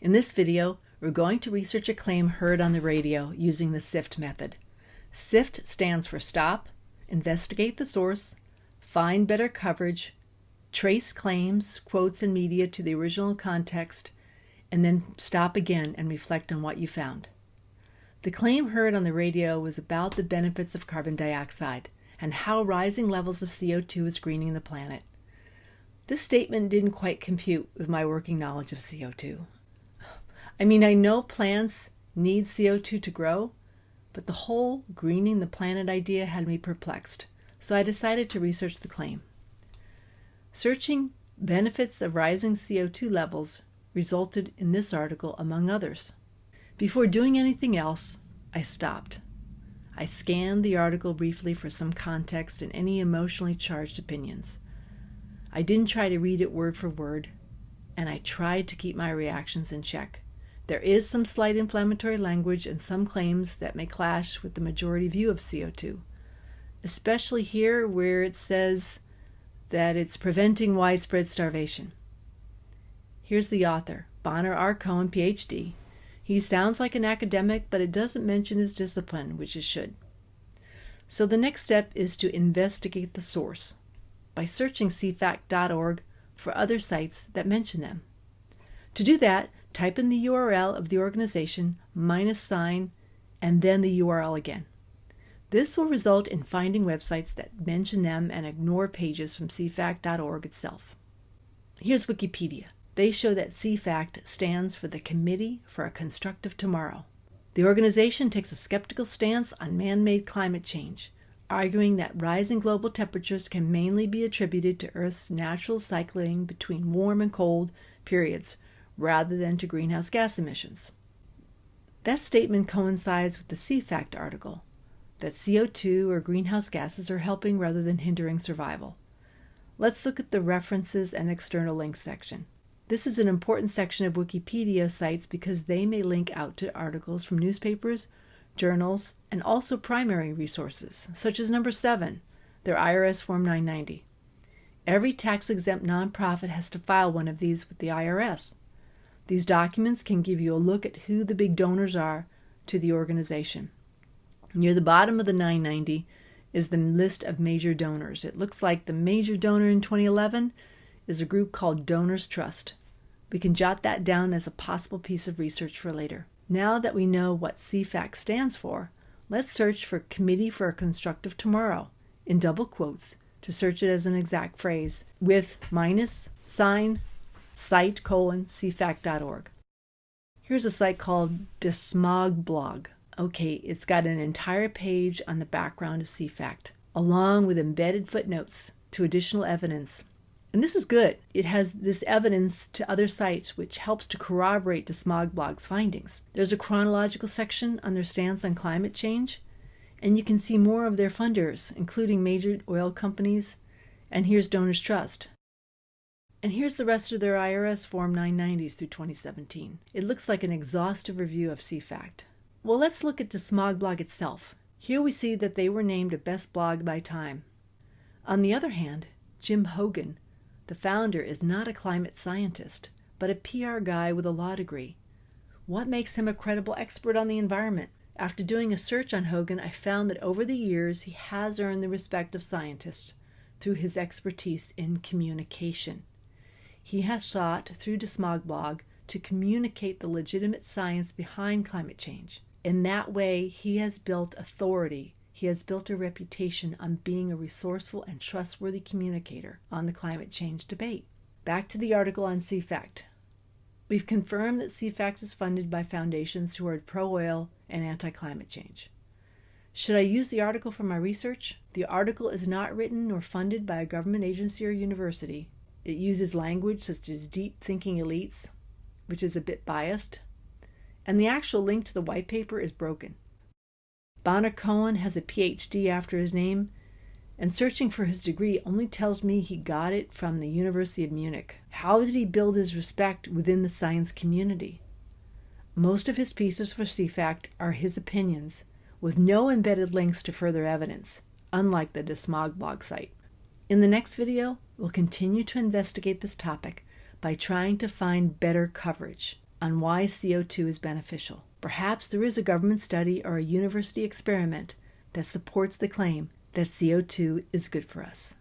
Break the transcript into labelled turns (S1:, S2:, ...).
S1: In this video, we're going to research a claim heard on the radio using the SIFT method. SIFT stands for Stop, Investigate the Source, Find Better Coverage, Trace Claims, Quotes, and Media to the original context, and then stop again and reflect on what you found. The claim heard on the radio was about the benefits of carbon dioxide and how rising levels of CO2 is greening the planet. This statement didn't quite compute with my working knowledge of CO2. I mean, I know plants need CO2 to grow, but the whole greening the planet idea had me perplexed, so I decided to research the claim. Searching benefits of rising CO2 levels resulted in this article, among others. Before doing anything else, I stopped. I scanned the article briefly for some context and any emotionally charged opinions. I didn't try to read it word for word, and I tried to keep my reactions in check. There is some slight inflammatory language and some claims that may clash with the majority view of CO2, especially here where it says that it's preventing widespread starvation. Here's the author, Bonner R. Cohen, PhD. He sounds like an academic, but it doesn't mention his discipline, which it should. So the next step is to investigate the source by searching cfact.org for other sites that mention them. To do that, type in the URL of the organization minus sign and then the URL again. This will result in finding websites that mention them and ignore pages from cfact.org itself. Here's Wikipedia. They show that CFACT stands for the Committee for a Constructive Tomorrow. The organization takes a skeptical stance on man made climate change, arguing that rising global temperatures can mainly be attributed to Earth's natural cycling between warm and cold periods rather than to greenhouse gas emissions. That statement coincides with the CFACT article that CO2 or greenhouse gases are helping rather than hindering survival. Let's look at the references and external links section. This is an important section of Wikipedia sites because they may link out to articles from newspapers, journals, and also primary resources, such as number 7, their IRS Form 990. Every tax exempt nonprofit has to file one of these with the IRS. These documents can give you a look at who the big donors are to the organization. Near the bottom of the 990 is the list of major donors. It looks like the major donor in 2011 is a group called Donors Trust. We can jot that down as a possible piece of research for later. Now that we know what CFACT stands for, let's search for Committee for a Constructive Tomorrow in double quotes to search it as an exact phrase with minus sign site colon cfact.org. Here's a site called Desmogblog. Okay, it's got an entire page on the background of CFACT, along with embedded footnotes to additional evidence. And this is good. It has this evidence to other sites which helps to corroborate Desmogblog's findings. There's a chronological section on their stance on climate change, and you can see more of their funders, including major oil companies, and here's Donors Trust. And here's the rest of their IRS Form 990s through 2017. It looks like an exhaustive review of CFACT. Well, let's look at Desmogblog itself. Here we see that they were named a best blog by Time. On the other hand, Jim Hoggan, the founder, is not a climate scientist, but a PR guy with a law degree. What makes him a credible expert on the environment? After doing a search on Hoggan, I found that over the years he has earned the respect of scientists through his expertise in communication. He has sought, through Desmogblog, to communicate the legitimate science behind climate change. In that way, he has built authority. He has built a reputation on being a resourceful and trustworthy communicator on the climate change debate. Back to the article on CFACT. We've confirmed that CFACT is funded by foundations who are pro oil and anti climate change. Should I use the article for my research? The article is not written nor funded by a government agency or university. It uses language such as deep thinking elites, which is a bit biased, and the actual link to the white paper is broken. Bonner Cohen has a PhD after his name, and searching for his degree only tells me he got it from the University of Munich. How did he build his respect within the science community? Most of his pieces for CFACT are his opinions, with no embedded links to further evidence, unlike the Desmogblog site. In the next video, we'll continue to investigate this topic by trying to find better coverage. on why CO2 is beneficial. Perhaps there is a government study or a university experiment that supports the claim that CO2 is good for us.